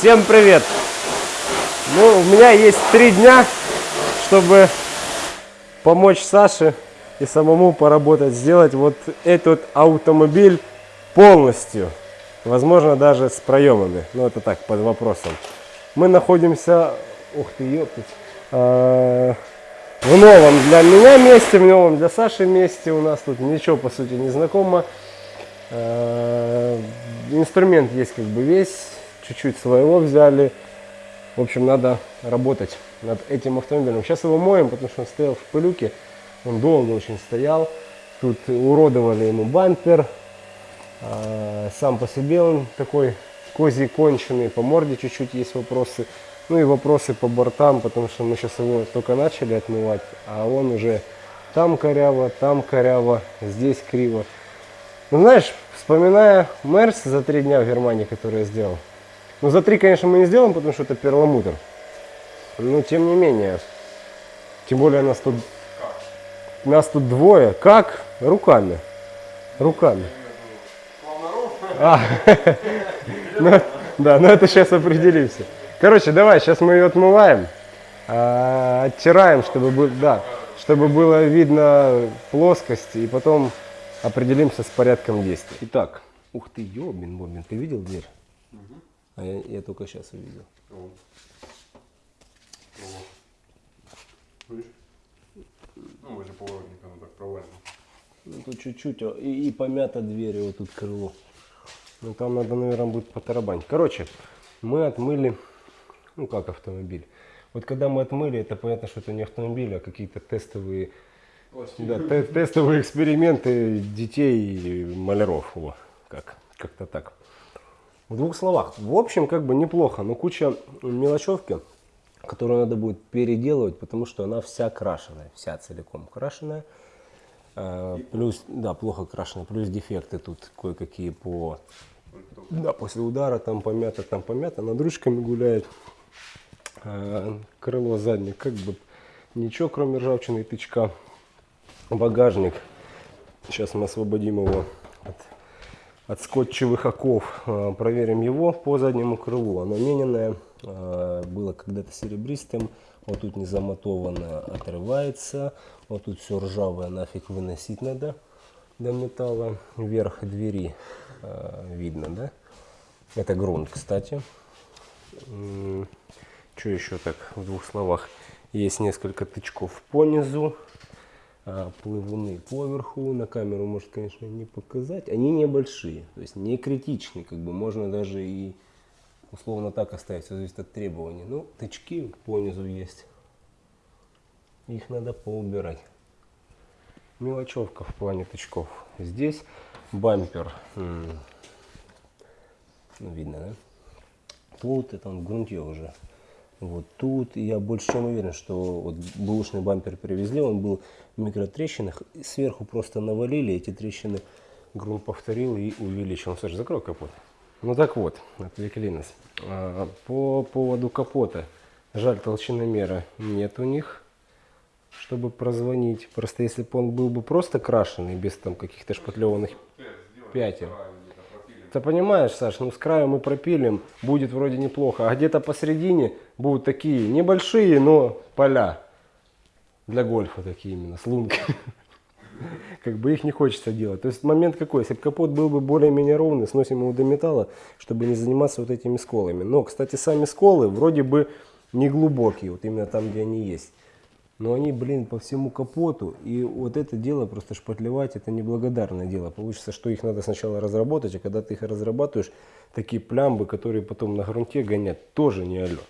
Всем привет! Ну, у меня есть три дня, чтобы помочь Саше и самому поработать, сделать вот этот автомобиль полностью. Возможно, даже с проемами. Но это так, под вопросом. Мы находимся... Ух ты, ёптать. а, В новом для меня месте, в новом для Саши месте. У нас тут ничего, по сути, не знакомо. А, Инструмент есть как бы весь. Чуть-чуть своего взяли. В общем, надо работать над этим автомобилем. Сейчас его моем, потому что он стоял в пылюке. Он долго очень стоял. Тут уродовали ему бампер. А, Сам по себе он такой козий конченый. По морде чуть-чуть есть вопросы. Ну и вопросы по бортам, потому что мы сейчас его только начали отмывать. А он уже там коряво, там коряво, здесь криво. Ну знаешь, вспоминая Мерс за три дня в Германии, который я сделал. Ну за три, конечно, мы не сделаем, потому что это перламутр. Но тем не менее. Тем более нас тут, нас тут двое. Как? Руками. Руками. А, ну, да, но это сейчас определимся. Короче, давай, сейчас мы ее отмываем, а, оттираем, чтобы, бы- да, чтобы было видно плоскость, и потом определимся с порядком действий. Итак, ух ты, ёбин, бобин, ты видел дверь? А я, я только сейчас увидел. Ну, возле поворотника, ну так провально. Ну, тут чуть-чуть, о, и, и помята дверь, вот тут крыло. Ну, там надо, наверное, будет потарабанить. Короче, мы отмыли, ну, как автомобиль. Вот когда мы отмыли, это понятно, что это не автомобиль, а какие-то тестовые, да, те- тестовые эксперименты детей и маляров. О, как, как-то так. В двух словах. В общем, как бы неплохо, но куча мелочевки, которую надо будет переделывать, потому что она вся крашеная, вся целиком крашеная. А, Плюс, да, плохо крашеная, плюс дефекты тут кое-какие по, да, после удара там помято, там помято, над ручками гуляет. А, Крыло заднее, как бы ничего, кроме ржавчины и тычка. Багажник. Сейчас мы освободим его от, от скотчевых оков. А, Проверим его по заднему крылу. Оно мененное, а, было когда-то серебристым. Вот тут не замотовано, отрывается. Вот тут все ржавое, нафиг выносить надо до металла. Верх двери а, видно, да? Это грунт, кстати. Что еще так в двух словах? Есть несколько тычков по низу, плывуны поверху. На камеру может, конечно, не показать. Они небольшие, то есть не критичны. Как бы можно даже и условно так оставить, все зависит от требований. Ну, тычки по низу есть. Их надо поубирать. Мелочевка в плане тычков. Здесь бампер. Ну, видно, да? Тут это он грунте уже. Вот тут я больше чем уверен, что вот бэушный бампер привезли, он был в микротрещинах, сверху просто навалили эти трещины, грунт повторил и увеличил. Саша, закрой капот. Ну так вот, отвлекли нас. А, По поводу капота. Жаль, толщиномера нет у них, чтобы прозвонить. Просто если бы он был бы просто крашеный, без там каких-то шпатлеванных пятен. Ты понимаешь, Саш, ну с краю мы пропилим, будет вроде неплохо, а где-то посередине будут такие небольшие, но поля для гольфа такие именно, с лунками. Как бы их не хочется делать. То есть момент какой, если бы капот был бы более-менее ровный, сносим его до металла, чтобы не заниматься вот этими сколами. Но, кстати, сами сколы вроде бы не глубокие, вот именно там, где они есть. Но они, блин, по всему капоту. И вот это дело просто шпатлевать, это неблагодарное дело. Получится, что их надо сначала разработать, а когда ты их разрабатываешь, такие плямбы, которые потом на грунте гонят, тоже не алло.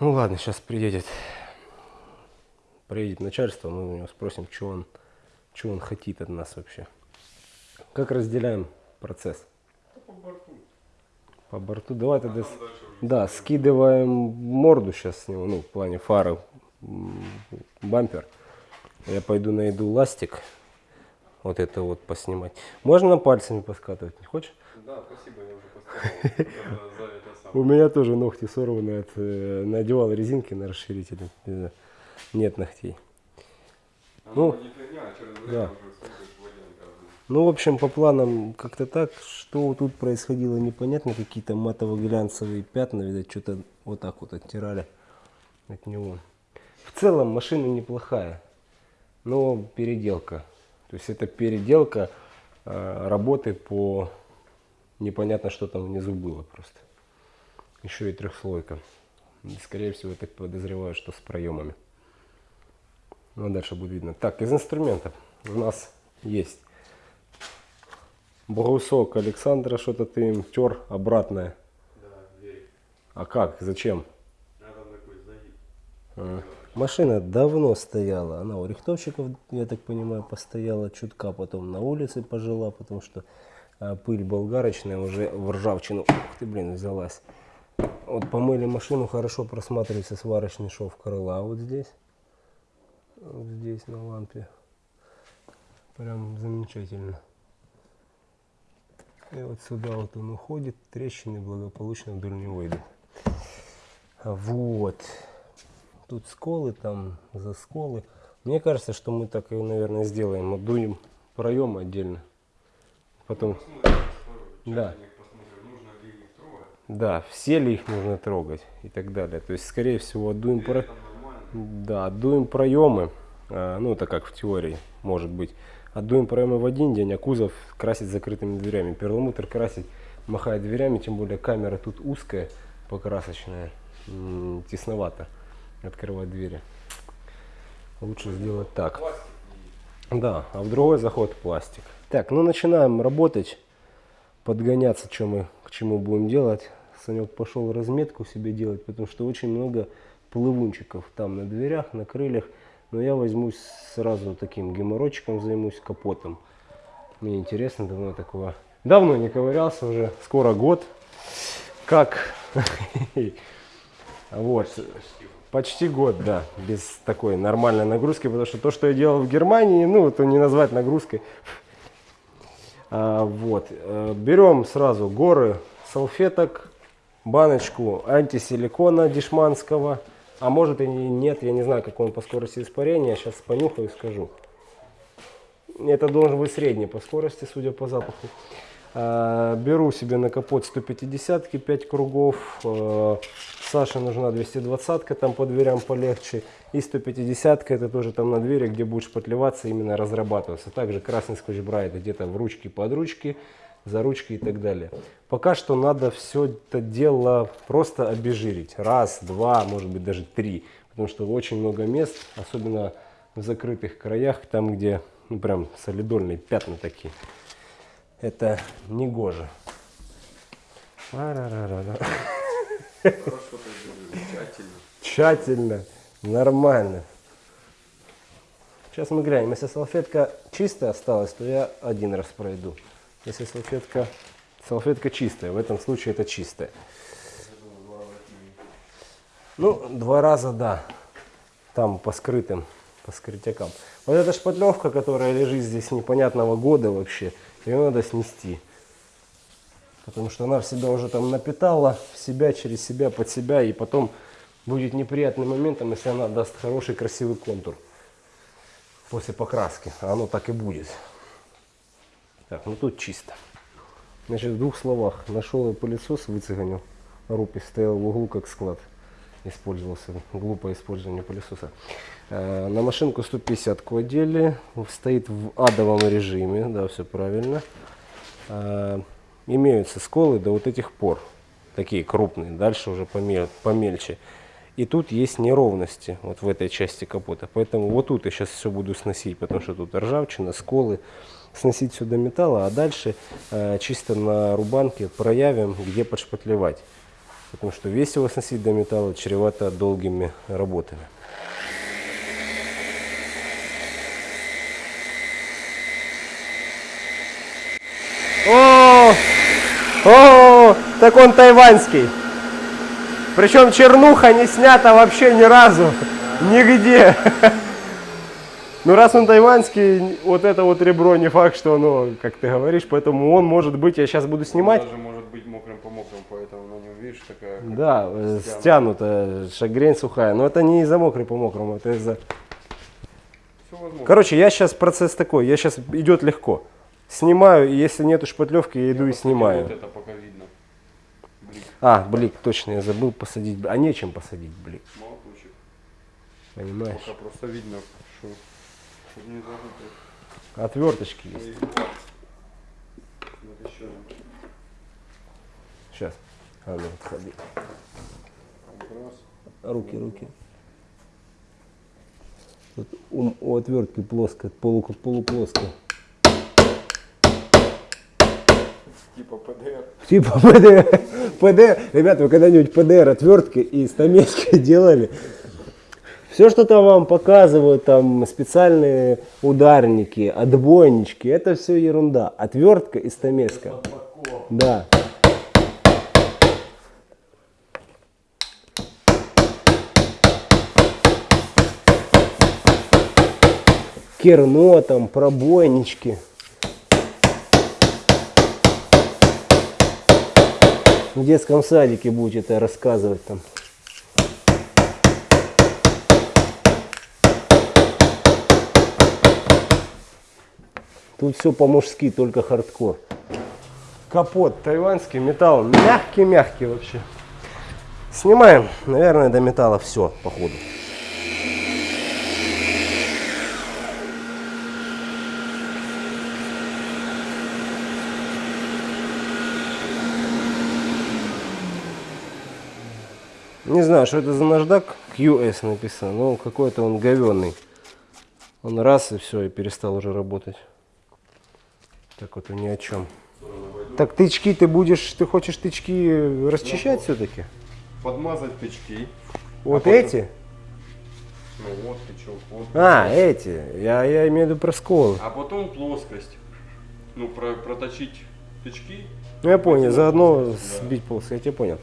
Ну ладно, сейчас приедет, приедет начальство, мы у него спросим, что он, что он хотит от нас вообще. Как разделяем процесс? По борту. По борту, давай тогда... дальше уже Да, скидываем морду сейчас с него, ну, в плане фары, бампер. Я пойду найду ластик, вот это вот поснимать. Можно пальцами поскатывать, не хочешь? Да, спасибо, я уже. У меня тоже ногти сорваны, от, э, надевал резинки на расширитель, не знаю, нет ногтей. Ну, а да. Ну, в общем, по планам как-то так. Что тут происходило, непонятно. Какие-то матово-глянцевые пятна, видать, что-то вот так вот оттирали от него. В целом машина неплохая, но переделка. То есть это переделка э, работы по непонятно, что там внизу было просто. Еще и трехслойка. Скорее всего, я так подозреваю, что с проемами. Ну, а дальше будет видно. Так, из инструментов у нас есть брусок Александра, что-то ты им тер обратное. Да, верик. А как? Зачем? Там такой загиб. А. Машина давно стояла. Она у рихтовщиков, я так понимаю, постояла чутка, потом на улице пожила, потому что а, пыль болгарочная уже в ржавчину. Ух ты, блин, взялась. Вот помыли машину, хорошо просматривается сварочный шов крыла вот здесь. Вот здесь на лампе. Прям замечательно. И вот сюда вот он уходит, трещины благополучно вдоль него идут. Вот. Тут сколы, там за сколы. Мне кажется, что мы так и, наверное, сделаем. Отдуем проем отдельно. Потом, Да. да, все ли их нужно трогать и так далее. То есть, скорее всего, отдуем про... Да, отдуем проемы. А, ну, это как в теории может быть. Отдуем проемы в один день, а кузов красить закрытыми дверями. Перламутр красить, махая дверями, тем более камера тут узкая, покрасочная. Тесновато открывать двери. Лучше сделать так. Да, а в другой заход пластик. Так, ну начинаем работать, подгоняться, что мы, к чему будем делать. Санек пошел разметку себе делать, потому что очень много плывунчиков там на дверях, на крыльях. Но я возьмусь сразу таким геморройчиком, займусь капотом. Мне интересно, давно такого... Давно не ковырялся уже, скоро год. Как? Вот. Почти год, да, без такой нормальной нагрузки, потому что то, что я делал в Германии, ну, это не назвать нагрузкой. А, вот, э, берем сразу горы салфеток, баночку антисиликона дешманского, а может и не- нет, я не знаю, как он по скорости испарения, сейчас понюхаю и скажу. Это должен быть средний по скорости, судя по запаху. А, Беру себе на капот 150 5 кругов. Э, Саше нужна 220 там по дверям полегче. И 150 это тоже там на двери, где будет шпатлеваться, именно разрабатываться. Также красный скотч брайт где-то в ручки, под ручки, за ручки и так далее. Пока что надо все это дело просто обезжирить. Раз, два, может быть даже три. Потому что очень много мест, особенно в закрытых краях, там где ну, прям солидольные пятна такие. Это не гоже. Хорошо тщательно. Тщательно, нормально. Сейчас мы глянем. Если салфетка чистая осталась, то я один раз пройду. Если салфетка, салфетка чистая, в этом случае это чистая. Ну, два раза, да. Там по скрытым, по скрытякам. Вот эта шпатлевка, которая лежит здесь непонятного года вообще, ее надо снести. Потому что она в себя уже там напитала, в себя, через себя, под себя. И потом будет неприятным моментом, если она даст хороший красивый контур после покраски. А оно так и будет. Так, ну тут чисто. Значит, в двух словах. Нашел я пылесос, выцеганил. Рупи стоял в углу как склад. Использовался. Глупое использование пылесоса. Э, На машинку 150 кладели. Стоит в адовом режиме. Да, все правильно. Э, Имеются сколы до вот этих пор. Такие крупные. Дальше уже помель- помельче. И тут есть неровности вот в этой части капота. Поэтому вот тут я сейчас все буду сносить, потому что тут ржавчина, сколы. Сносить сюда металла, а дальше э, чисто на рубанке проявим, где подшпатлевать. Потому что весь его сносить до металла чревато долгими работами. О, о, так он тайваньский. Причем чернуха не снята вообще ни разу. Нигде. Ну раз он тайваньский, вот это вот ребро не факт, что оно, как ты говоришь, поэтому он может быть, я сейчас буду снимать. Даже может быть мокрым по мокрым, видишь такая. Да, э, стянута, шагрень сухая. Но это не из-за мокрый по мокрому, это из-за... Короче, я сейчас процесс такой, я сейчас идет легко. снимаю, и если нету шпатлевки, я иду и Вот снимаю. это пока видно. Блин, А, блик, точно, я забыл посадить. А нечем посадить блик, молоточек. понимаешь? Пока просто видно, что, не. Отверточки есть. Вот еще. Сейчас. А ну, отходи. Руки, руки. Тут у, у отвертки плоско, полу, полуплоско. Типа ПДР. Типа ПДР. ПДР. Ребята, вы когда-нибудь ПДР отверткой и стамеской делали? Все, что там вам показывают, там специальные ударники, отбойнички, это все ерунда. Отвертка и стамеска. Да. Керно там, пробойнички. В детском садике будете это рассказывать там. Тут все по-мужски, только хардкор. Капот тайваньский, металл мягкий-мягкий вообще. Снимаем, наверное, до металла все, походу. Не знаю, что это за наждак. QS написано. Ну, какой-то он говенный. Он раз и все, и перестал уже работать. Так вот, ни о чем. Так тычки ты будешь, ты хочешь тычки расчищать все-таки? Подмазать тычки. Вот потом- эти? Ну вот тычок, вот. А, эти. Я, я имею в виду про сколы. А потом плоскость. Ну, про- проточить тычки. Ну, я понял, заодно сбить полосы, я тебя понял.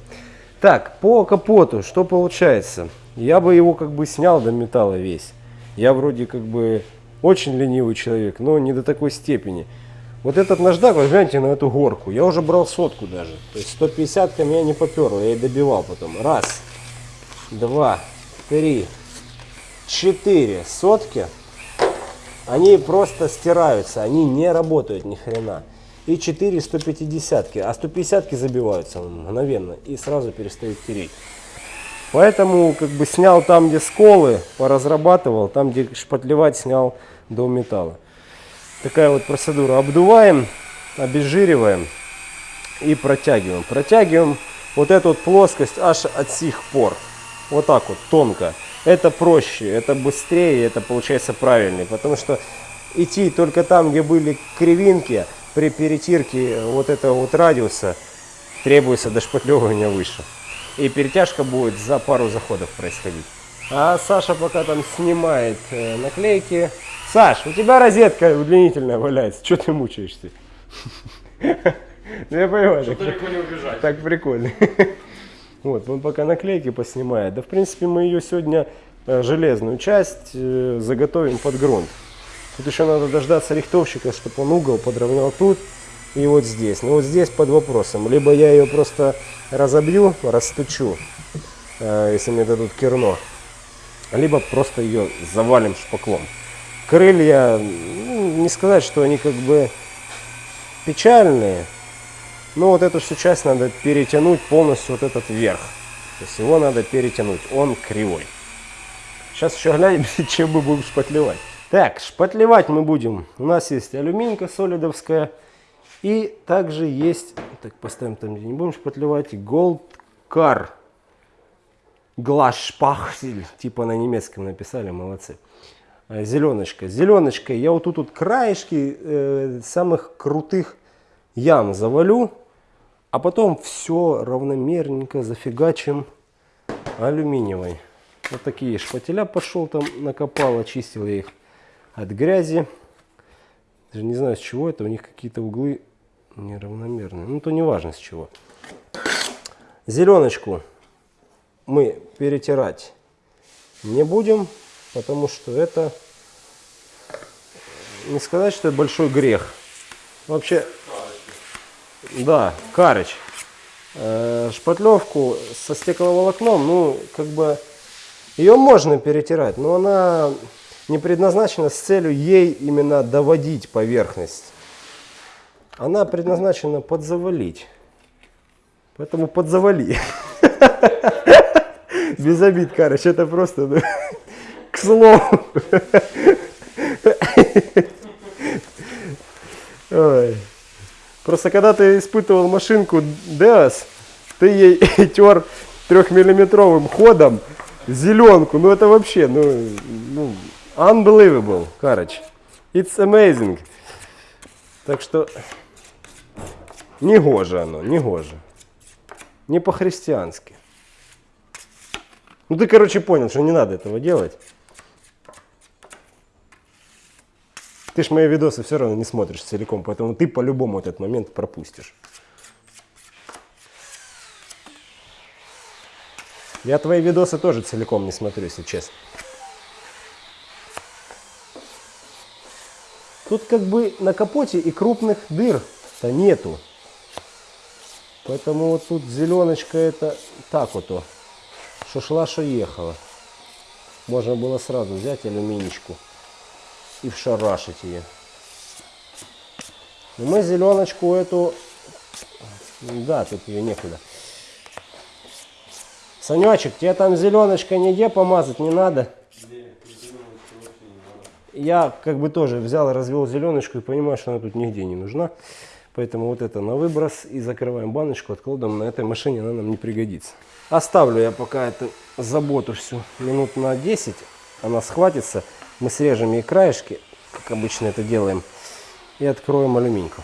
Так, по капоту, что получается? Я бы его как бы снял до металла весь. Я вроде как бы очень ленивый человек, но не до такой степени. Вот этот наждак, вот гляньте на эту горку. Я уже брал сотку даже. То есть 150 ко меня не поперло, я и добивал потом. Раз, два, три, четыре сотки. Они просто стираются, они не работают ни хрена. И 4 150 а 150 забиваются мгновенно и сразу перестают тереть. Поэтому как бы снял там, где сколы, поразрабатывал, там, где шпатлевать, снял до металла. Такая вот процедура. Обдуваем, обезжириваем и протягиваем. Протягиваем вот эту вот плоскость аж от сих пор. Вот так вот, тонко. Это проще, это быстрее, это получается правильнее. Потому что идти только там, где были кривинки, при перетирке вот этого вот радиуса требуется дошпатлевывание выше. И перетяжка будет за пару заходов происходить. А Саша пока там снимает э, наклейки. Саш, у тебя розетка удлинительная валяется. Что ты мучаешься? Ну я понимаю. так- Далеко не убежать. так прикольно. Вот, он пока наклейки поснимает. Да, в принципе, мы ее сегодня, э, железную часть, э, заготовим под грунт. Тут еще надо дождаться рихтовщика, чтобы он угол подровнял тут и вот здесь. Но вот здесь под вопросом. Либо я ее просто разобью, растучу, э, если мне дадут керно. Либо просто ее завалим шпаклом. Крылья, ну, не сказать, что они как бы печальные, ну вот эту всю часть надо перетянуть полностью вот этот верх. То есть его надо перетянуть, он кривой. Сейчас еще глянем, чем мы будем шпатлевать. Так, шпатлевать мы будем. У нас есть алюминька солидовская. И также есть, так поставим там, где не будем шпатлевать, Gold Car. Глашпахсель, типа на немецком написали, молодцы. Э, Зеленочка. Зеленочкой я вот тут вот краешки э, самых крутых ям завалю, а потом все равномерненько зафигачим алюминиевой. Вот такие шпателя пошел там, накопал, очистил я их от грязи. Даже не знаю с чего это, у них какие-то углы неравномерные. Ну то не важно с чего. Зеленочку мы перетирать не будем, потому что это не сказать, что это большой грех. Вообще, да, карыч. Э, шпатлевку со стекловолокном, ну, как бы, ее можно перетирать, но она не предназначена с целью ей именно доводить поверхность. она предназначена подзавалить. Поэтому подзавали. Без обид, короче, это просто ну, к слову. Просто когда ты испытывал машинку Deos, ты ей тер трехмиллиметровым ходом зеленку. Ну это вообще, ну, ну unbelievable, короче. It's amazing. Так что не гоже оно, не гоже. Не по-христиански. Ну ты, короче, понял, что не надо этого делать. Ты ж мои видосы все равно не смотришь целиком, поэтому ты по-любому этот момент пропустишь. Я твои видосы тоже целиком не смотрю, если честно. Тут как бы на капоте и крупных дыр-то нету. Поэтому вот тут зеленочка это так вот, что шла, что ехала. Можно было сразу взять алюминичку и вшарашить ее. Но мы зеленочку эту, да, тут ее некуда. Санечек, тебе там зеленочкой нигде помазать не надо? Я как бы тоже взял развел зеленочку и понимаю, что она тут нигде не нужна. Поэтому вот это на выброс и закрываем баночку, откладываем. На этой машине она нам не пригодится. Оставлю я пока эту заботу всю минут на 10. Она схватится. Мы срежем ей краешки, как обычно это делаем. И откроем алюминьку.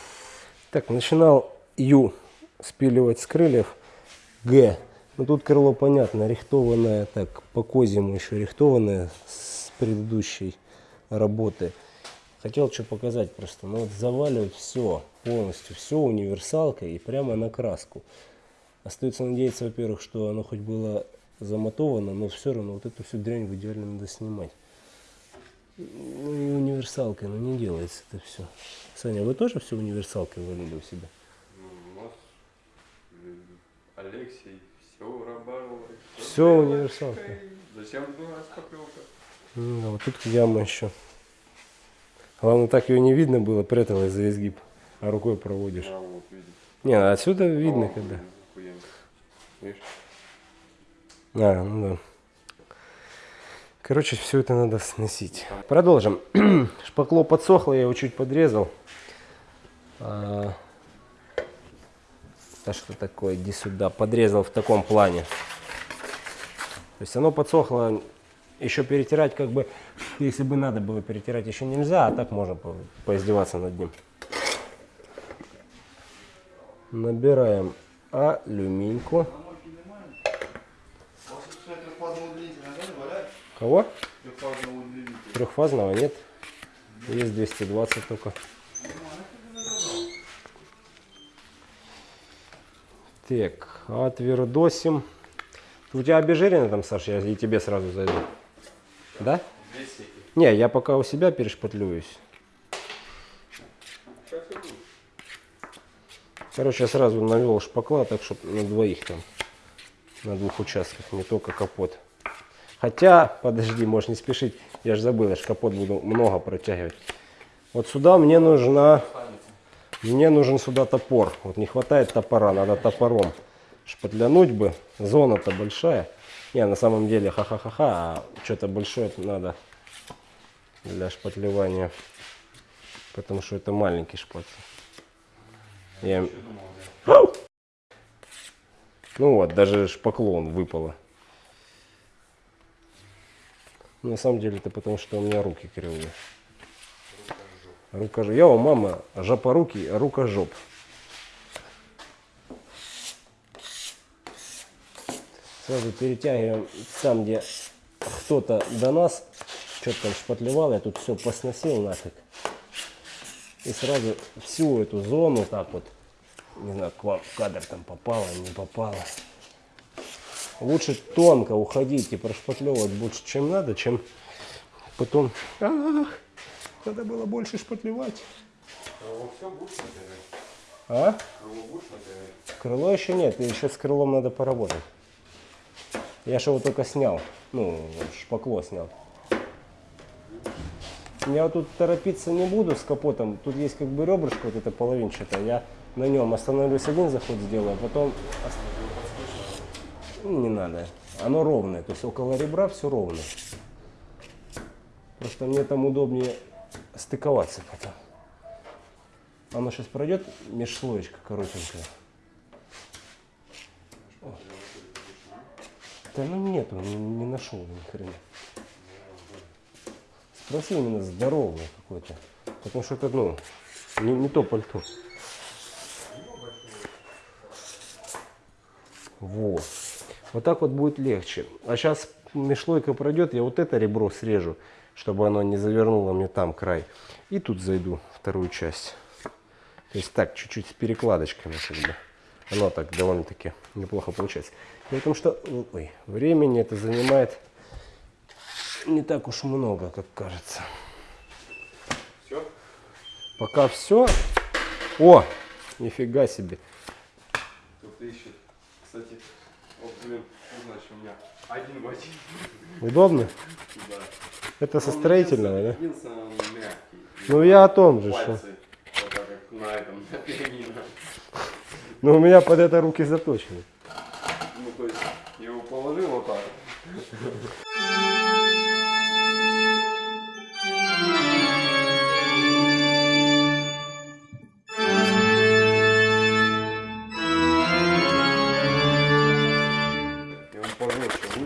Так, начинал Ю спиливать с крыльев. Г. Ну тут крыло понятно, рихтованное, так по козьему еще рихтованное с предыдущей работы. Хотел что показать просто. Ну вот заваливать все, полностью все универсалкой и прямо на краску. Остается надеяться, во-первых, что оно хоть было замотовано, но все равно вот эту всю дрянь в идеале надо снимать. Ну и универсалкой, но не делается это все. Саня, вы тоже все универсалкой валили у себя? Ну, у нас э, Алексей все работал. Все универсалкой. Зачем была шпаклевка? Ну, вот тут яма еще. Главное, так ее не видно было, пряталась за изгиб, а рукой проводишь. А вот. Не, отсюда видно, А, когда. Видишь? А, ну да. Короче, все это надо сносить. Продолжим. Шпакло подсохло, я его чуть подрезал. А, да что такое, иди сюда. Подрезал в таком плане. То есть оно подсохло, еще перетирать как бы, если бы надо было перетирать, еще нельзя, а так можно по- поиздеваться над ним. Набираем алюминьку. Кого? Трехфазного нет. Есть 220 только. Так, отвердосим. У тебя обезжирено там, Саша? Я и тебе сразу зайду. Да? Не, я пока у себя перешпатлююсь. Короче, я сразу навел шпакла, так чтобы на двоих там, на двух участках, не только капот. Хотя, подожди, можешь не спешить, я же забыл, я же капот буду много протягивать. Вот сюда мне нужна, мне нужен сюда топор. Вот не хватает топора, надо топором шпатлянуть бы. Зона-то большая. Не, на самом деле, ха-ха-ха-ха, а что-то большое надо для шпатлевания. Потому что это маленький шпатель. Я... Ну вот, даже шпаклон выпало. На самом деле это потому, что у меня руки кривые. Рука Я у мама жопоруки, а рука Сразу перетягиваем там, где кто-то до нас что-то там шпатлевал, я тут все посносил нафиг. И сразу всю эту зону так вот, не знаю, к вам в кадр там попало, не попало. Лучше тонко уходить и прошпатлевывать больше, чем надо, чем потом... Ах, надо было больше шпатлевать. А? Крыло еще нет, еще с крылом надо поработать. Я же его только снял. Ну, шпакло снял. я тут торопиться не буду с капотом. Тут есть как бы ребрышко вот это половинчатое. Я на нем остановлюсь один заход сделаю, а потом... Ну, Не надо. Оно ровное, то есть около ребра все ровно. Просто мне там удобнее стыковаться потом. Оно сейчас пройдет межслоечка коротенькая. Да ну нету, не, не нашел ни хрена. Спроси именно здоровое какое-то. Потому что это, ну, не, не то пальто. Вот. Вот так вот будет легче. А сейчас межслойка пройдет, я вот это ребро срежу, чтобы оно не завернуло мне там край. И тут зайду вторую часть. То есть так, чуть-чуть с перекладочками как. Оно так довольно-таки неплохо получается. В том, что ой, времени это занимает не так уж много, как кажется. Все? Пока все. О, нифига себе. Кто-то ищет. Кстати, вот, блин, ну, значит, у меня один в один. Удобно? Да. Это со Он строительного, да? Ну я о том же, что. Вот так на этом, на. Ну у меня под это руки заточены. Ну, то есть, я его положил вот так. И он пожестче, выше.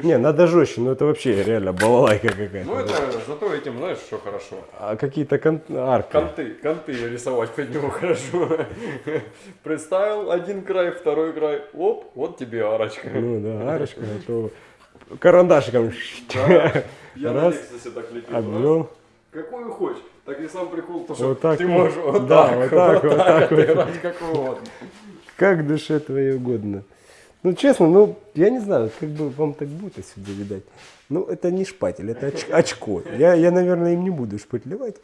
Не, надо жестче, но это вообще реально балалайка какая-то. Ну, это зато этим, знаешь, что хорошо. А какие-то кон- арки. Конты, конты рисовать под него хорошо. Представил один край, второй край, оп, вот тебе арочка. Ну да, арочка, готова. Карандашиком Да. Я на Раз, Лексусе так лепил. обвел. Какую хочешь. Так и сам прикол, то, что Вот так ты вот. можешь вот Да, так, вот так, вот так вот. отыграть как угодно. Как душе твоей угодно. Ну, честно, ну, я не знаю, как бы вам так будет отсюда видать. Ну, это не шпатель, это оч- очко. Я, я, наверное, им не буду шпатлевать.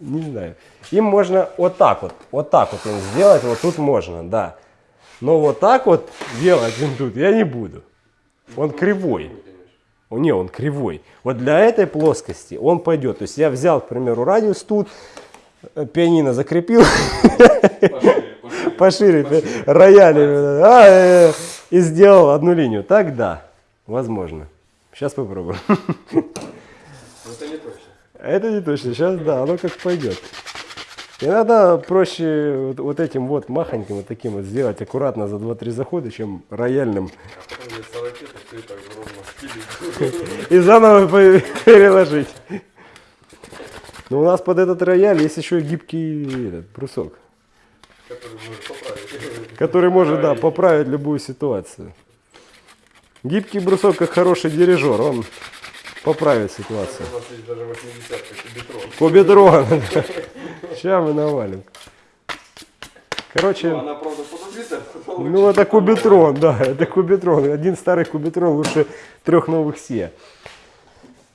Не знаю. Им можно вот так вот, вот так вот им сделать, вот тут можно, да. Но вот так вот делать им тут я не буду. Он кривой. Не, он кривой. Вот для этой плоскости он пойдет. То есть я взял, к примеру, радиус тут, э, пианино закрепил, Пошире, рояль а, э, и сделал одну линию. Так да, возможно. Сейчас попробуем. Это не точно. Это не точно, сейчас да, оно как пойдет. Иногда проще вот, вот этим вот махоньким, вот таким вот сделать аккуратно за 2-3 захода, чем рояльным. Потом мне 40 лет, и заново пе- переложить. Но у нас под этот рояль есть еще гибкий брусок, Который может который может да, поправить любую ситуацию. Гибкий брусок, как хороший дирижер, он поправит ситуацию. У нас есть даже 80-ка Cubitron. Cubitron. Сейчас мы навалим. Короче, Ну, она, правда, потом ну это Cubitron, да, это Cubitron. Один старый Cubitron лучше трех новых Сия.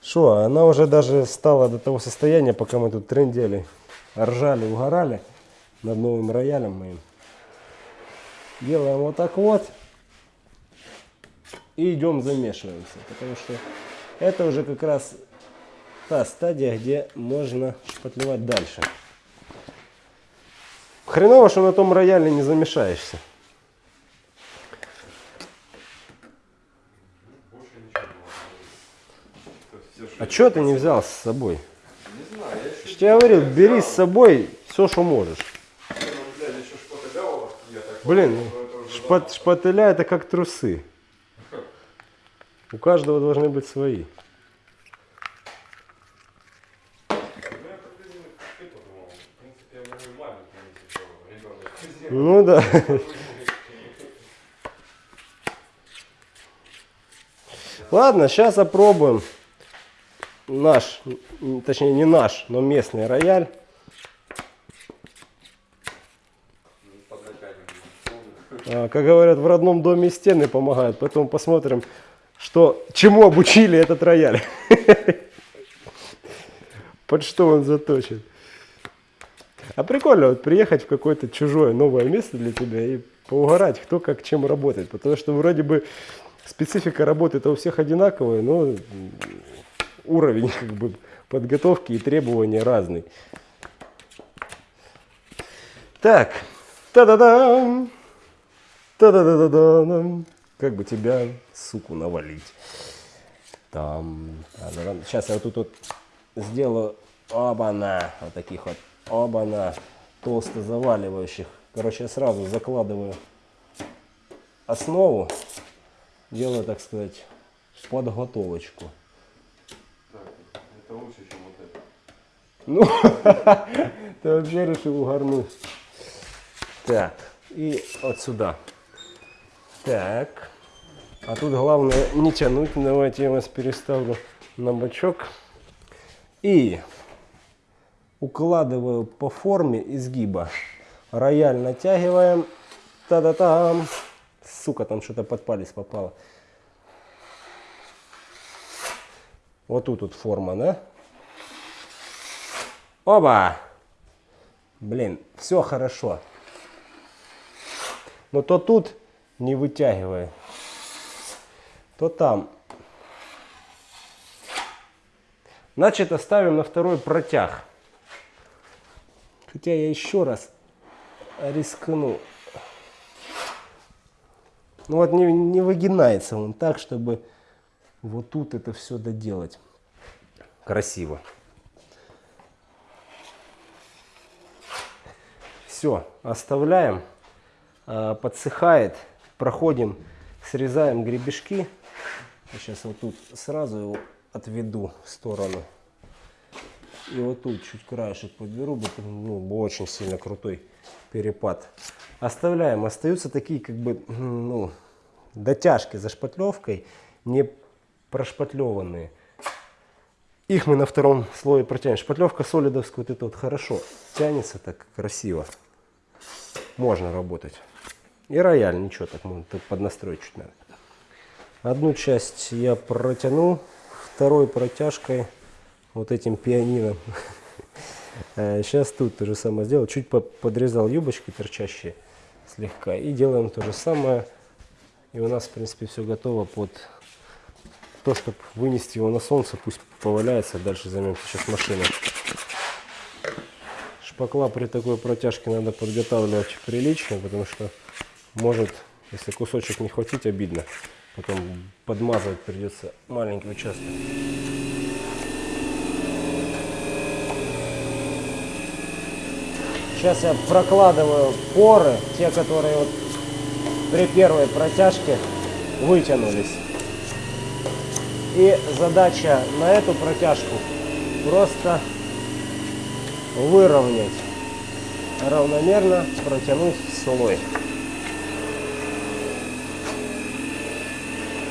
Что, она уже даже стала до того состояния, пока мы тут трендели, ржали, угорали над новым роялем моим. Делаем вот так вот. И идем замешиваемся. Потому что это уже как раз та стадия, где можно шпатлевать дальше. Хреново, что на том рояле не замешаешься. А что ты не взял с собой? Не знаю, я Я еще... же тебе говорил, бери с собой все, что можешь. Я Блин, подумал, что это уже шпат, шпателя это как трусы. У каждого должны быть свои. Ну, да. Ладно, сейчас опробуем наш, точнее не наш, но местный рояль. А, Как говорят, в родном доме стены помогают. Поэтому посмотрим, что, чему обучили этот рояль. Под что он заточен. А прикольно вот приехать в какое-то чужое новое место для тебя и поугарать, кто как чем работает. Потому что вроде бы специфика работы-то у всех одинаковая, но уровень как бы подготовки и требования разные. Так, та-да-дам, та-да-да-да-дам. Как бы тебя, суку, навалить? Там. Сейчас я вот тут вот сделаю оба-на, вот таких вот оба-на, толсто заваливающих. Короче, я сразу закладываю основу, делаю, так сказать, подготовочку. Это лучше, чем вот это. Ну, ты вообще решил угорнуть. Так, и вот сюда. Так. А тут главное не тянуть. Давайте я вас переставлю на бочок. И укладываю по форме изгиба. Рояль натягиваем. Та-да-там. Сука, там что-то под палец попало. Вот тут вот форма, да? Оба! Блин, все хорошо. Но то тут не вытягивай, то там. Значит, оставим на второй протяг. Хотя я еще раз рискну. Ну вот не, не выгинается он так, чтобы вот тут это все доделать. Красиво. Все, оставляем. А, Подсыхает. Проходим, срезаем гребешки. Сейчас вот тут сразу его отведу в сторону. И вот тут чуть краешек подберу, ну, очень сильно крутой перепад. Оставляем. Остаются такие как бы ну, дотяжки за шпатлевкой, не прошпатлеванные. Их мы на втором слое протянем. Шпатлевка солидовская вот это вот хорошо тянется так красиво. Можно работать. И рояль, ничего, так можно поднастроить чуть надо. Одну часть я протянул, второй протяжкой вот этим пианином. Сейчас тут то же самое сделал. Чуть по- подрезал юбочки торчащие слегка. И делаем то же самое. И у нас, в принципе, все готово под то, чтобы вынести его на солнце. Пусть поваляется. Дальше займемся сейчас машиной. Шпакла при такой протяжке надо подготавливать прилично, потому что может, если кусочек не хватить, обидно. Потом подмазывать придется маленький участок. Сейчас я прокладываю поры, те, которые вот при первой протяжке вытянулись. И задача на эту протяжку просто выровнять, равномерно протянуть слой.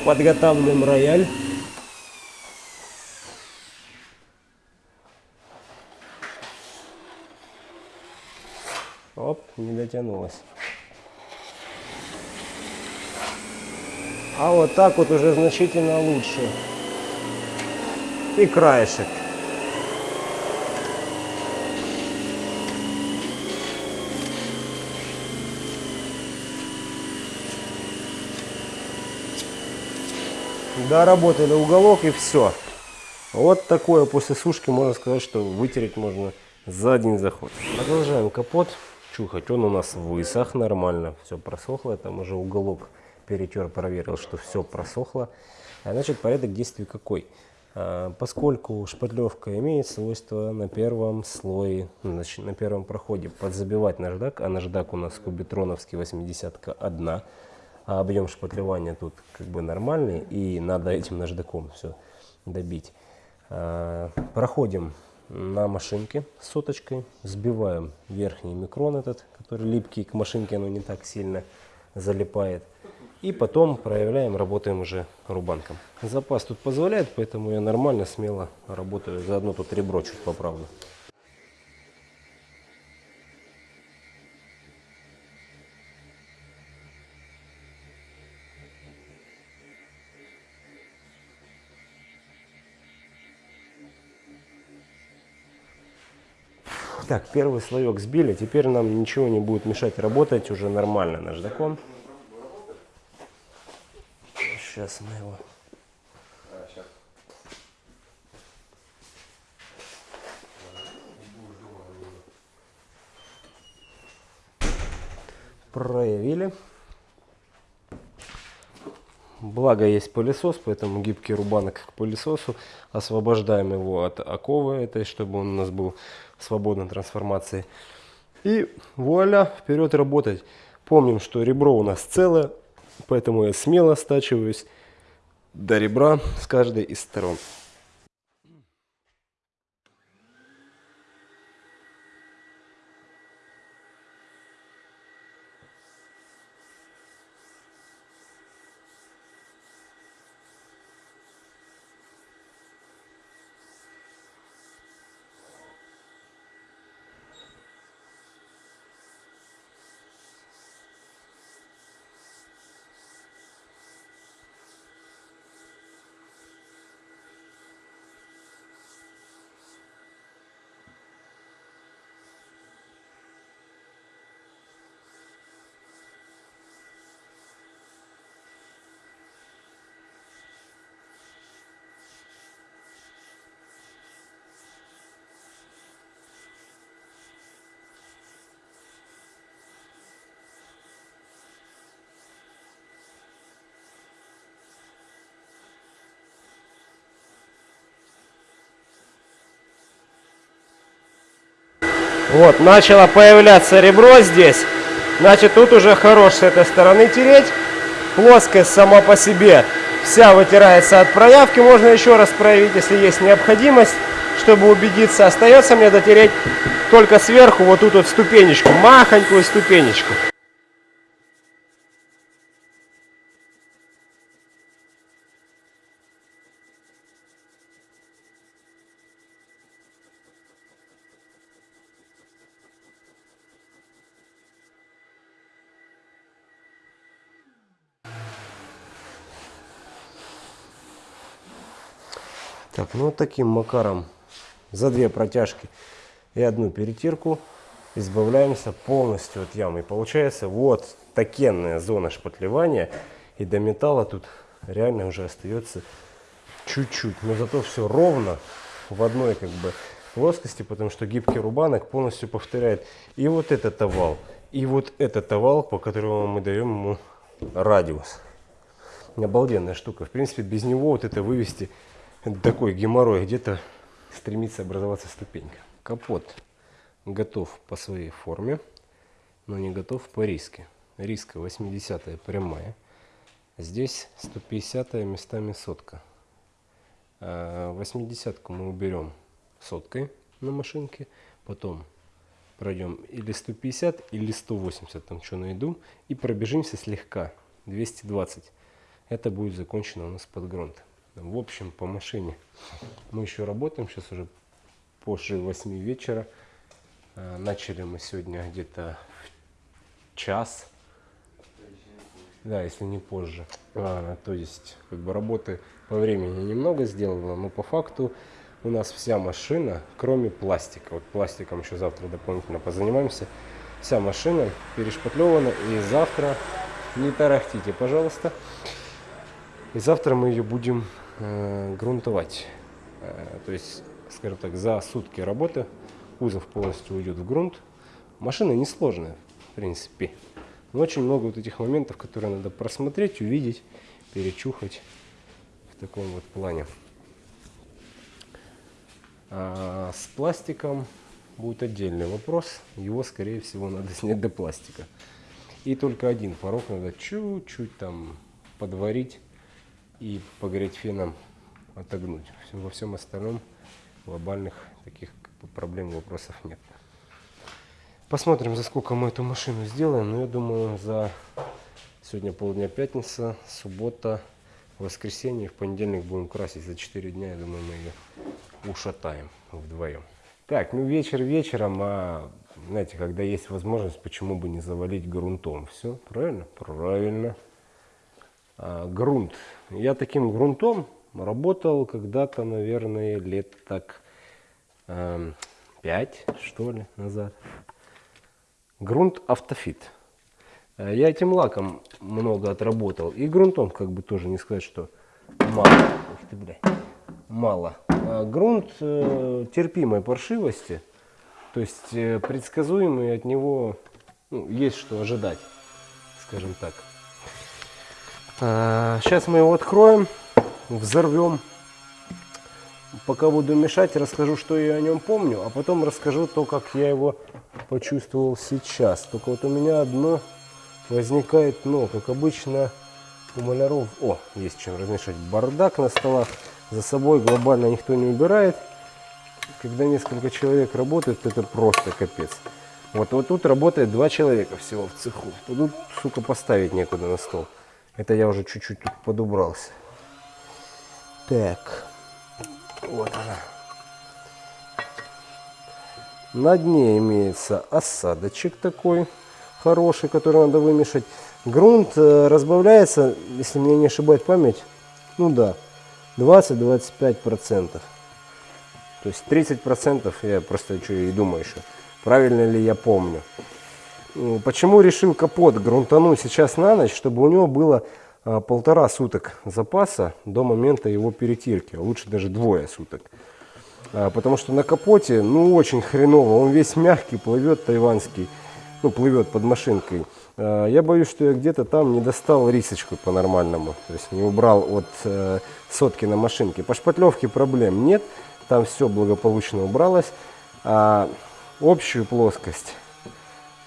Подготавливаем рояль. Оп, не дотянулась. А вот так вот уже значительно лучше. И краешек. Доработали уголок и все. Вот такое после сушки можно сказать, что вытереть можно за один заход. Продолжаем капот чухать. Он у нас высох нормально, все просохло. Там уже уголок перетер, проверил, что все просохло. А значит, порядок действий какой? А, Поскольку шпатлевка имеет свойство на первом слое, значит, на первом проходе подзабивать наждак, а наждак у нас кубитроновский 80 одна, а объем шпатлевания тут как бы нормальный, и надо этим наждаком все добить. А, Проходим на машинке соточкой, сбиваем верхний микрон этот, который липкий к машинке, но не так сильно залипает. И потом проявляем, работаем уже рубанком. Запас тут позволяет, поэтому я нормально, смело работаю. Заодно тут ребро чуть поправлю. Так, первый слоек сбили, теперь нам ничего не будет мешать работать уже нормально наждаком. Сейчас мы его... Проявили. Благо есть пылесос, поэтому гибкий рубанок к пылесосу. Освобождаем его от оковы этой, чтобы он у нас был свободной трансформации. И вуаля, вперед работать. Помним, что ребро у нас целое, поэтому я смело стачиваюсь до ребра с каждой из сторон. Вот, начало появляться ребро здесь. Значит, тут уже хорош с этой стороны тереть. Плоскость сама по себе вся вытирается от проявки. Можно еще раз проявить, если есть необходимость, чтобы убедиться. Остается мне дотереть только сверху вот тут вот ступенечку, махонькую ступенечку. Так, ну таким макаром за две протяжки и одну перетирку избавляемся полностью от ямы. И получается вот такенная зона шпатлевания. И до металла тут реально уже остается чуть-чуть. Но зато все ровно в одной как бы плоскости, потому что гибкий рубанок полностью повторяет и вот этот овал, и вот этот овал, по которому мы даем ему радиус. Обалденная штука. В принципе, без него вот это вывести такой геморрой, где-то стремится образоваться ступенька. Капот готов по своей форме, но не готов по риске. Риска 80 прямая. Здесь 150 местами сотка. 80 а мы уберем соткой на машинке. Потом пройдем или 150, или 180, там что найду. И пробежимся слегка, 220. Это будет закончено у нас под грунт. В общем, по машине мы еще работаем, сейчас уже позже 8 вечера. А, начали мы сегодня где-то в час. Да, если не позже. А, то есть, как бы работы по времени немного сделано, но по факту у нас вся машина, кроме пластика. Вот пластиком еще завтра дополнительно позанимаемся. Вся машина перешпатлевана и завтра не тарахтите, пожалуйста. И завтра мы ее будем э, грунтовать. Э, то есть, скажем так, за сутки работы кузов полностью уйдет в грунт. Машина несложная, в принципе. Но очень много вот этих моментов, которые надо просмотреть, увидеть, перечухать в таком вот плане. А с пластиком будет отдельный вопрос. Его, скорее всего, надо снять до пластика. И только один порог надо чуть-чуть там подварить и погреть феном отогнуть. Во всем остальном глобальных таких проблем, вопросов нет. Посмотрим, за сколько мы эту машину сделаем. Но я думаю, за сегодня полдня пятница, суббота, воскресенье, в понедельник будем красить. За 4 дня, я думаю, мы ее ушатаем вдвоем. Так, ну вечер вечером, а знаете, когда есть возможность, почему бы не завалить грунтом? Все, правильно? Правильно. А, грунт. Я таким грунтом работал когда-то, наверное, лет так э, 5, что ли, назад. Грунт автофит. Э, я этим лаком много отработал. И грунтом, как бы тоже не сказать, что мало. Ух ты, мало. А грунт э, терпимой паршивости. То есть э, предсказуемый от него ну, есть что ожидать. скажем так. Сейчас мы его откроем, взорвем. Пока буду мешать, расскажу, что я о нем помню, а потом расскажу то, как я его почувствовал сейчас. Только вот у меня одно возникает но, как обычно у маляров. О, есть чем размешать. Бардак на столах за собой глобально никто не убирает. Когда несколько человек работают, это просто капец. Вот, вот тут работает два человека всего в цеху. Тут, сука, поставить некуда на стол. Это я уже чуть-чуть тут подубрался. Так. Вот она. На дне имеется осадочек такой хороший, который надо вымешать. Грунт э, разбавляется, если мне не ошибает память, ну да, 20-25%. То есть 30% я просто что и думаю еще, правильно ли я помню. Ну, почему решил капот грунтануть сейчас на ночь, чтобы у него было а, полтора суток запаса до момента его перетирки, а лучше даже двое суток. А, потому что на капоте, ну, очень хреново, он весь мягкий, плывет тайванский, ну, плывет под машинкой. Я боюсь, что я где-то там не достал рисочку по-нормальному, то есть не убрал от э, сотки на машинке. По шпатлевке проблем нет, там все благополучно убралось. А общую плоскость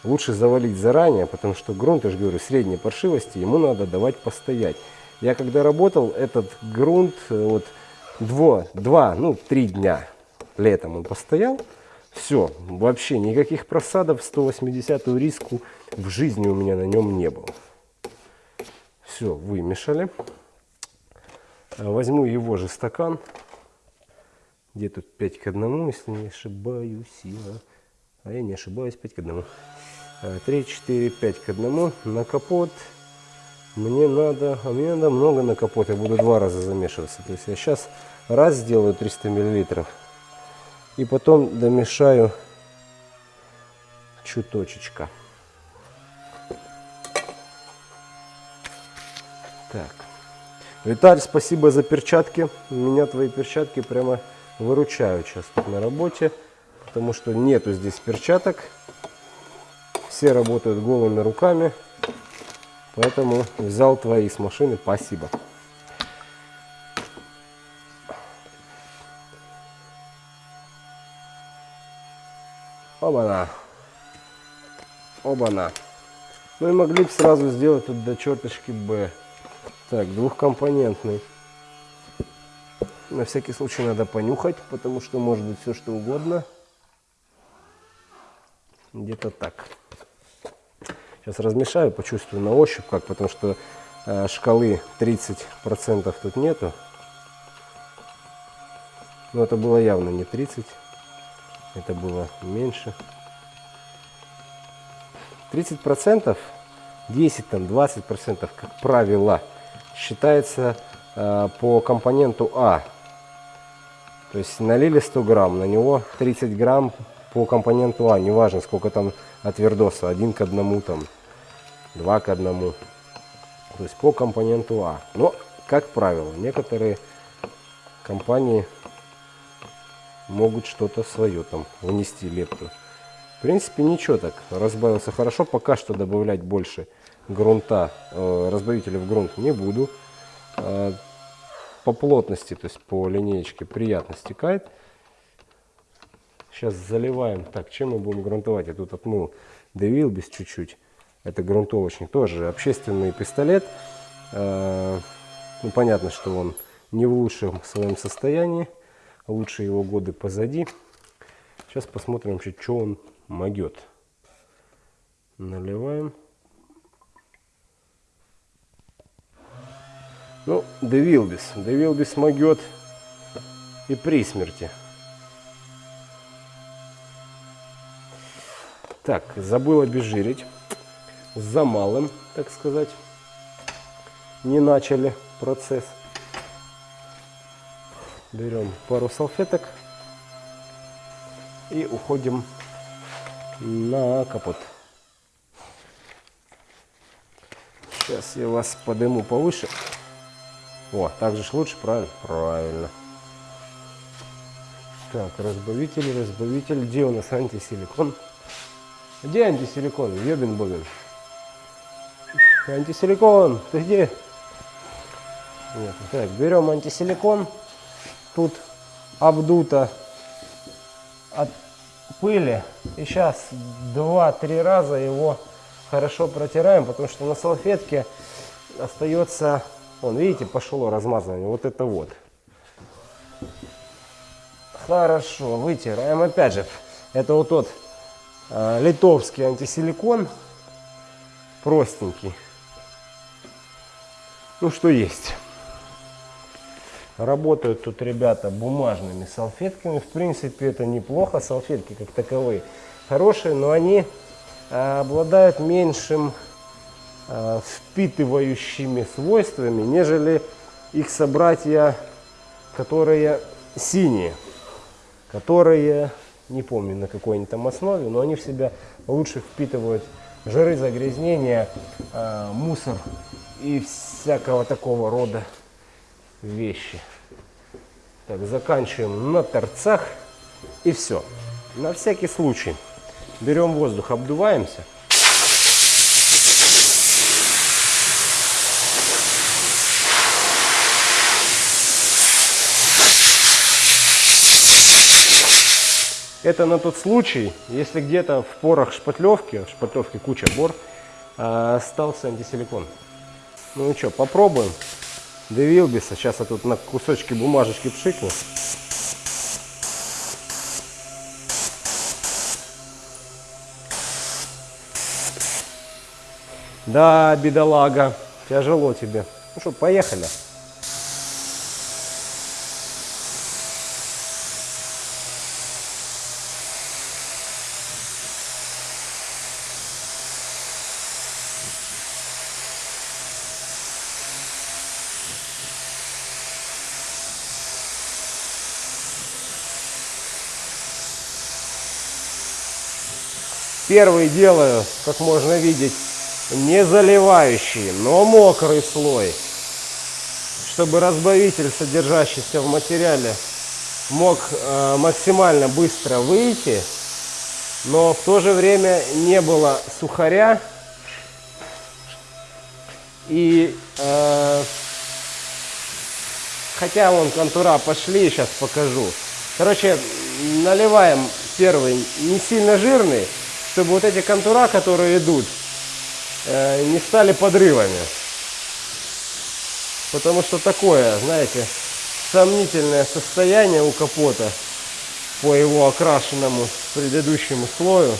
лучше завалить заранее, потому что грунт, я же говорю, средней паршивости, ему надо давать постоять. Я когда работал, этот грунт э, вот два, два ну три дня летом он постоял, все, вообще никаких просадов 180 риску в жизни у меня на нем не было. Все, вымешали. Возьму его же стакан. Где тут 5 к 1, если не ошибаюсь. Я. А я не ошибаюсь, 5 к 1. 3, 4, 5 к 1 на капот. Мне надо, а мне надо много на капот, я буду два раза замешиваться. То есть я сейчас раз сделаю 300 миллилитров и потом домешаю чуточечка. Так. Виталь, спасибо за перчатки. Меня твои перчатки прямо выручают сейчас тут на работе, потому что нету здесь перчаток. Все работают голыми руками. Поэтому взял твои с машины. Спасибо. Оба-на. Оба-на. Ну и могли бы сразу сделать тут до черточки Б. Так, двухкомпонентный. На всякий случай надо понюхать, потому что может быть все что угодно. Где-то так. Сейчас размешаю, почувствую на ощупь как, потому что э, шкалы 30% тут нету. Но это было явно не 30, это было меньше. 30%, 10 там 20% как правило считается э, по компоненту А. То есть налили 100 грамм, на него 30 грамм по компоненту А, неважно сколько там от вердоса, один к одному там, два к одному. То есть по компоненту А. Но, как правило, некоторые компании могут что-то свое там внести лепту. В принципе, ничего так, разбавился хорошо. Пока что добавлять больше грунта, э, разбавителя в грунт не буду. Э, по плотности, то есть по линеечке приятно стекает. Сейчас заливаем. Так, чем мы будем грунтовать? Я тут отмыл Девилбис чуть-чуть. Это грунтовочник. Тоже общественный пистолет. Э, ну, понятно, что он не в лучшем своем состоянии. Лучше его годы позади. Сейчас посмотрим, что он могет. Наливаем. Ну, Девилбис. Девилбис могет и при смерти. Так, забыл обезжирить. За малым, так сказать. Не начали процесс. Берем пару салфеток и уходим на капот. Сейчас я вас подниму повыше. О, так же лучше, правильно? Правильно. Так, разбавитель, разбавитель. Где у нас антисиликон? Где антисиликон? Ёбин бобин. антисиликон, ты где? Нет, так, берем антисиликон. Тут обдуто от пыли. И сейчас два-три раза его хорошо протираем, потому что на салфетке остается, вон, видите, пошло размазывание, вот это вот. Хорошо, вытираем. Опять же, это вот тот литовский антисиликон, простенький. Ну, что есть. Работают тут ребята бумажными салфетками. В принципе, это неплохо. Салфетки как таковые хорошие, но они э, обладают меньшим э, впитывающими свойствами, нежели их собратья, которые синие, которые, не помню на какой они там основе, но они в себя лучше впитывают жиры, загрязнения, э, мусор и всякого такого рода вещи. Так, заканчиваем на торцах и все. На всякий случай берем воздух, обдуваемся. Это на тот случай, если где-то в порах шпатлевки, в шпатлевке куча бор, а, остался антисиликон. Ну и что, попробуем. Девилбиса. Сейчас я тут на кусочки бумажечки пшикну. Да, бедолага, тяжело тебе. Ну что, поехали. Первый делаю, как можно видеть, не заливающий, но мокрый слой, чтобы разбавитель, содержащийся в материале, мог э, максимально быстро выйти, но в то же время не было сухаря и э, хотя вон контура пошли, сейчас покажу. Короче, наливаем первый не сильно жирный, чтобы вот эти контура, которые идут, э, не стали подрывами. Потому что такое, знаете, сомнительное состояние у капота по его окрашенному предыдущему слою.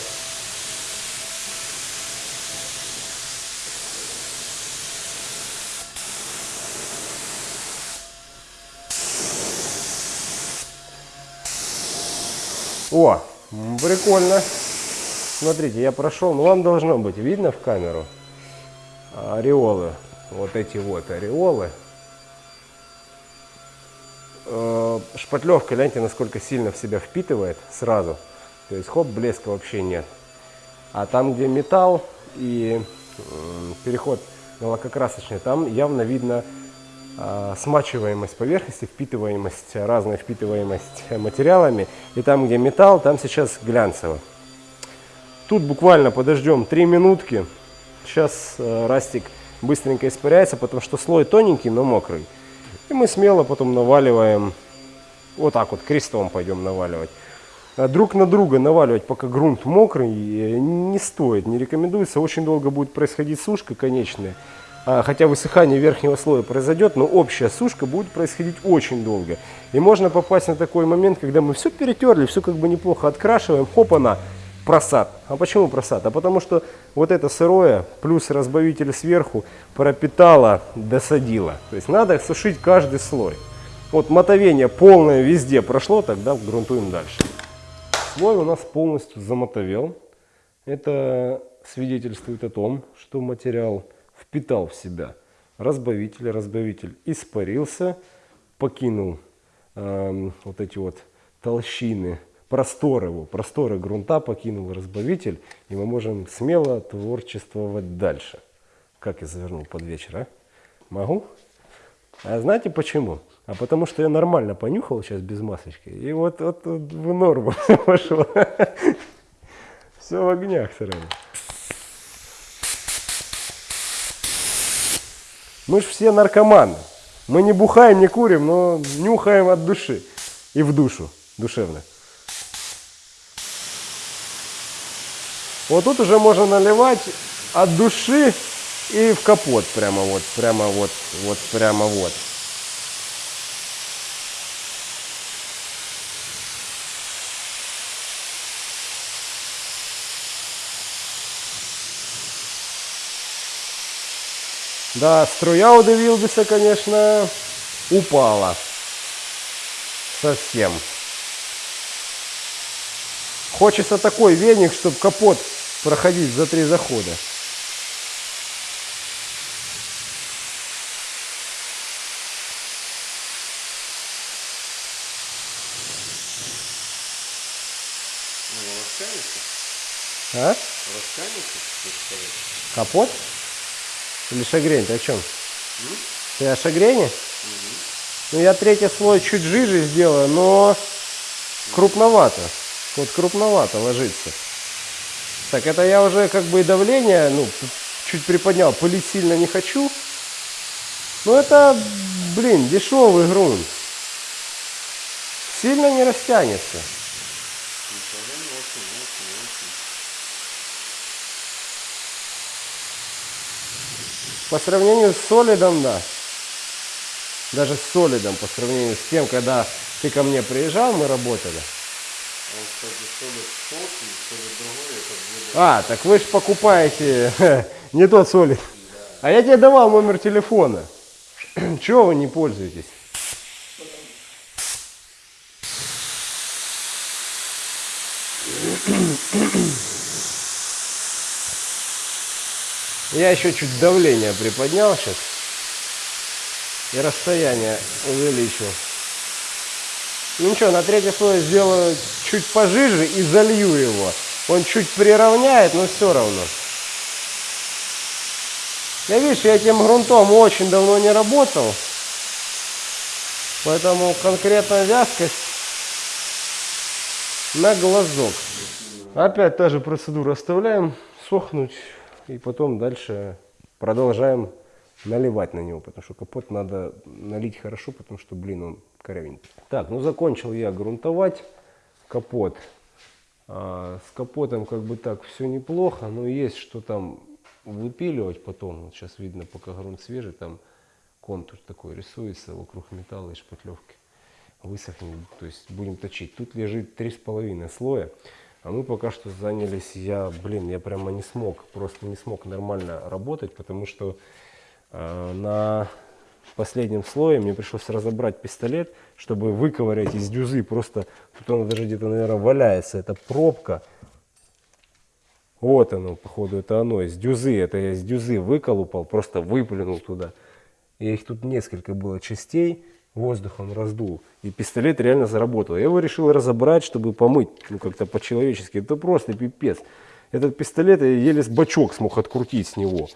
О, прикольно. Смотрите, я прошел, ну вам должно быть видно в камеру ореолы. Вот эти вот ореолы. Э, шпатлевка, гляньте, насколько сильно в себя впитывает сразу. То есть, хоп, блеска вообще нет. А там, где металл и переход на лакокрасочный, там явно видно а, смачиваемость поверхности, впитываемость, разная впитываемость материалами. И там, где металл, там сейчас глянцево. Тут буквально подождем 3 минутки. Сейчас э, растик быстренько испаряется, потому что слой тоненький, но мокрый. И мы смело потом наваливаем, вот так вот крестом пойдем наваливать. А друг на друга наваливать, пока грунт мокрый, э, не стоит, не рекомендуется. Очень долго будет происходить сушка конечная. А, хотя высыхание верхнего слоя произойдет, но общая сушка будет происходить очень долго. И можно попасть на такой момент, когда мы все перетерли, все как бы неплохо открашиваем, хоп, она просад. А почему просад? А потому что вот это сырое плюс разбавитель сверху пропитало, досадило. То есть надо сушить каждый слой. Вот мотовение полное везде прошло, тогда грунтуем дальше. Слой у нас полностью замотовел. Это свидетельствует о том, что материал впитал в себя разбавитель. Разбавитель испарился, покинул э, вот эти вот толщины простор его, просторы грунта покинул разбавитель, и мы можем смело творчествовать дальше. Как я завернул под вечер, а? Могу? А знаете почему? А потому что я нормально понюхал сейчас без масочки, и вот, вот, вот в норму все. Все в огнях сразу. Мы же все наркоманы. Мы не бухаем, не курим, но нюхаем от души. И в душу, душевно. Вот тут уже можно наливать от души и в капот прямо вот, прямо вот, вот, прямо вот. Да, струя у Девилбиса, конечно, упала. Совсем. Хочется такой веник, чтобы капот проходить за три захода. Ну? А? Капот? Или шагрень? Ты о чем? Ты о шагрене? Ну, я третий слой чуть жиже сделаю, но крупновато. Вот крупновато ложится. Так, это я уже как бы и давление, ну, чуть приподнял. Пылить сильно не хочу. Но это, блин, дешевый грунт. Сильно не растянется. По сравнению с солидом, да. Даже с солидом, по сравнению с тем, когда ты ко мне приезжал, мы работали. А так вы же покупаете не тот солид. А я тебе давал номер телефона. Чего вы не пользуетесь? Я еще чуть давление приподнял сейчас. И расстояние увеличил. Ну ничего, на третий слой сделаю чуть пожиже и залью его. Он чуть приравняет, но все равно. Я видишь, я этим грунтом очень давно не работал. Поэтому конкретно вязкость на глазок. Опять та же процедура. Оставляем сохнуть и потом дальше продолжаем наливать на него, потому что капот надо налить хорошо, потому что, блин, он корявенький. Так, ну закончил я грунтовать капот. А, с капотом как бы так все неплохо, но есть что там выпиливать потом. Вот сейчас видно, пока грунт свежий, там контур такой рисуется вокруг металла и шпатлевки. Высохнет, то есть будем точить. Тут лежит три с половиной слоя. А мы пока что занялись, я, блин, я прямо не смог, просто не смог нормально работать, потому что э, на последнем слое мне пришлось разобрать пистолет, чтобы выковырять из дюзы. Просто тут он даже где-то, наверное, валяется. Это пробка. Вот оно, походу, это оно. Из дюзы. Это я из дюзы выколупал, просто выплюнул туда. И их тут несколько было частей. Воздухом раздул. И пистолет реально заработал. Я его решил разобрать, чтобы помыть. Ну, как-то по-человечески. Это просто пипец. Этот пистолет я еле с бачок смог открутить с него.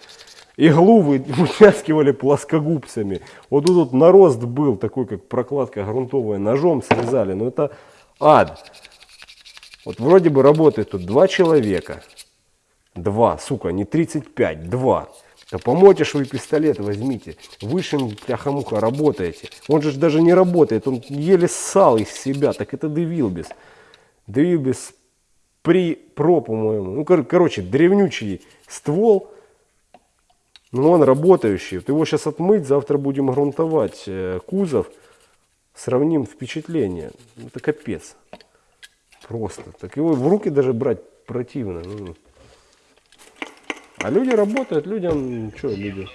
Иглу вы- вытаскивали плоскогубцами. Вот тут вот нарост был, такой как прокладка грунтовая, ножом срезали. Но это ад. Вот вроде бы работает тут два человека. Два, сука, не 35, два. Да помойте ж вы пистолет возьмите. Высшим пляха-муха работаете. Он же даже не работает, он еле ссал из себя. Так это Девилбис. Девилбис при про, по-моему. Ну, кор- короче, древнючий ствол. Но он работающий. Вот его сейчас отмыть, завтра будем грунтовать э, кузов. Сравним впечатление. Это капец. Просто. Так его в руки даже брать противно. ну. А люди работают, людям, что люди?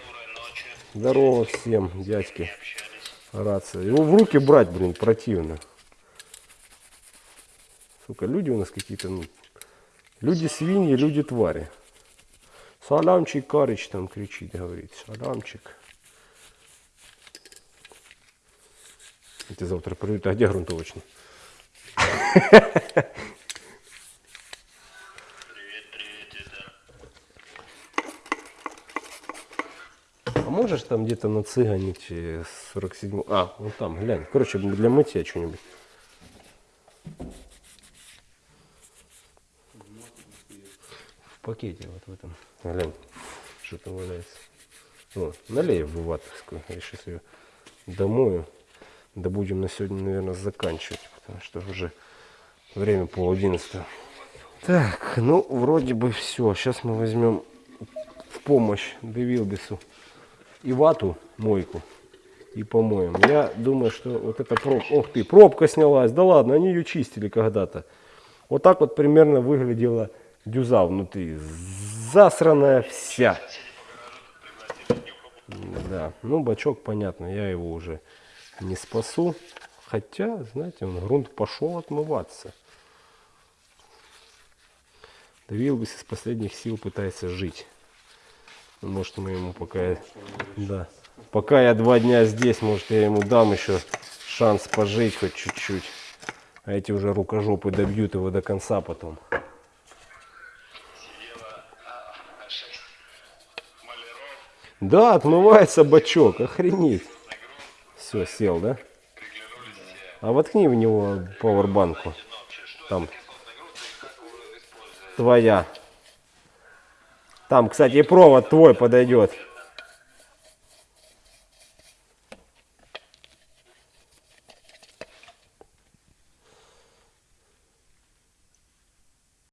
Здорово всем, дядьки. Рация. Его в руки брать, блин, противно. Сука, люди у нас какие-то, ну, люди свиньи, люди твари. Саламчик Карыч там кричит, говорит. Саламчик. Эти завтра придут. А где грунтовочный? А можешь там где-то нацыганить э, 47 А, вот там, глянь. Короче, для мытья что-нибудь. В пакете вот в этом. Глянь, что там валяется. О, налей в ватовскую. Я сейчас ее домою. Да будем на сегодня, наверное, заканчивать, потому что уже время пол одиннадцатого. Так, ну, вроде бы все. Сейчас мы возьмем в помощь Девилбису и вату, мойку, и помоем. Я думаю, что вот эта пробка... Ох ты, пробка снялась. Да ладно, они ее чистили когда-то. Вот так вот примерно выглядела дюза внутри. Засранная вся. Да, ну бачок, понятно, я его уже не спасу. Хотя, знаете, он грунт пошел отмываться. Давилбис из последних сил пытается жить. Может, мы ему пока... Да. Пока я два дня здесь, может, я ему дам еще шанс пожить хоть чуть-чуть. А эти уже рукожопы добьют его до конца потом. Да, отмывается бачок, охренеть. Все, сел, да? А воткни в него пауэрбанку. Там. Твоя. Там, кстати, и провод твой подойдет.